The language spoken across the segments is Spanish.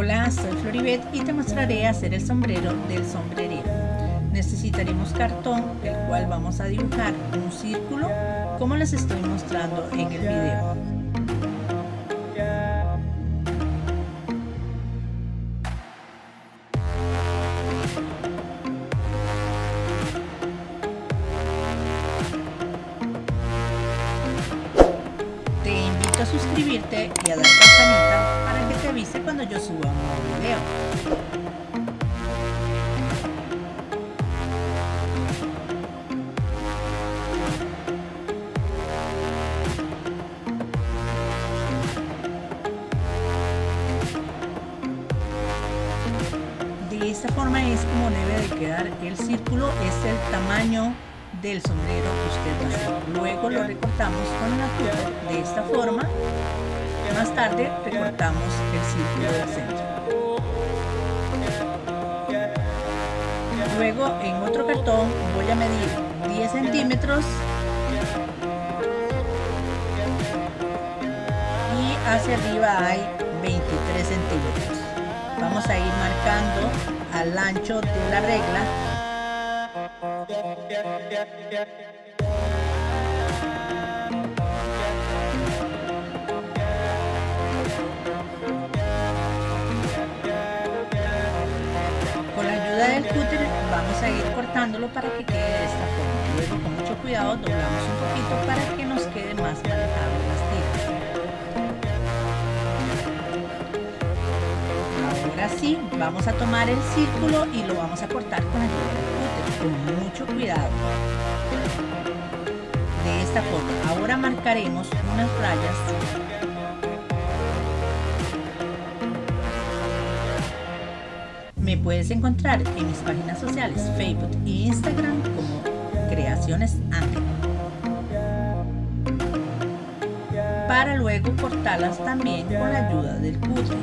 Hola, soy Floribet y te mostraré hacer el sombrero del sombrerero. Necesitaremos cartón, el cual vamos a dibujar un círculo como les estoy mostrando en el video. Te invito a suscribirte y a dar campanita cuando yo suba un nuevo video. De esta forma es como debe de quedar el círculo, es el tamaño del sombrero que usted. Luego lo recortamos con la tuba de esta forma. Más tarde recortamos el círculo del centro. Luego en otro cartón voy a medir 10 centímetros y hacia arriba hay 23 centímetros. Vamos a ir marcando al ancho de la regla para que quede de esta forma. Luego con mucho cuidado doblamos un poquito para que nos quede más manejable las tiras. Ahora sí, vamos a tomar el círculo y lo vamos a cortar con del cúter, con mucho cuidado. De esta forma, ahora marcaremos unas rayas Me puedes encontrar en mis páginas sociales Facebook e Instagram como Creaciones Ángel. Para luego cortarlas también con la ayuda del cúter.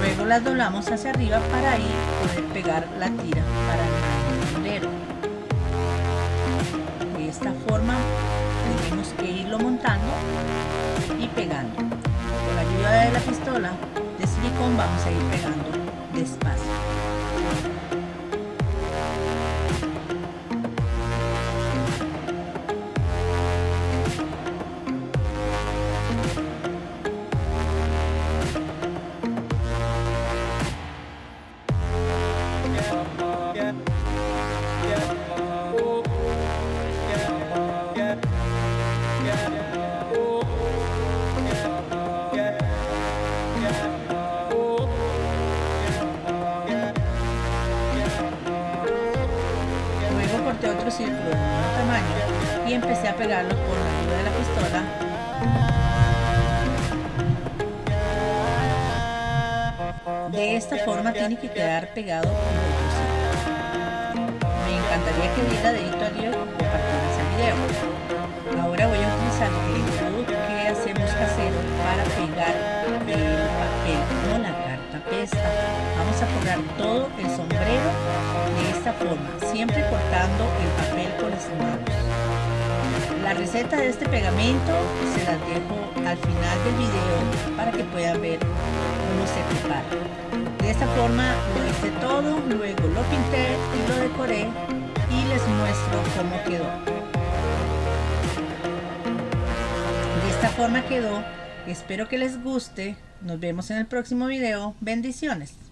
Luego las doblamos hacia arriba para ahí poder pegar la tira para el sombrero. De esta forma que irlo montando y pegando. Con la ayuda de la pistola de silicón vamos a ir pegando despacio. Otro círculo de mismo tamaño y empecé a pegarlo con la ayuda de la pistola De esta forma tiene que quedar pegado con otro círculo. Me encantaría que diera dedito a pesta. Vamos a forrar todo el sombrero de esta forma, siempre cortando el papel con las manos. La receta de este pegamento se las dejo al final del video para que puedan ver cómo se prepara. De esta forma lo hice todo, luego lo pinté y lo decoré y les muestro cómo quedó. De esta forma quedó, espero que les guste, nos vemos en el próximo video, bendiciones.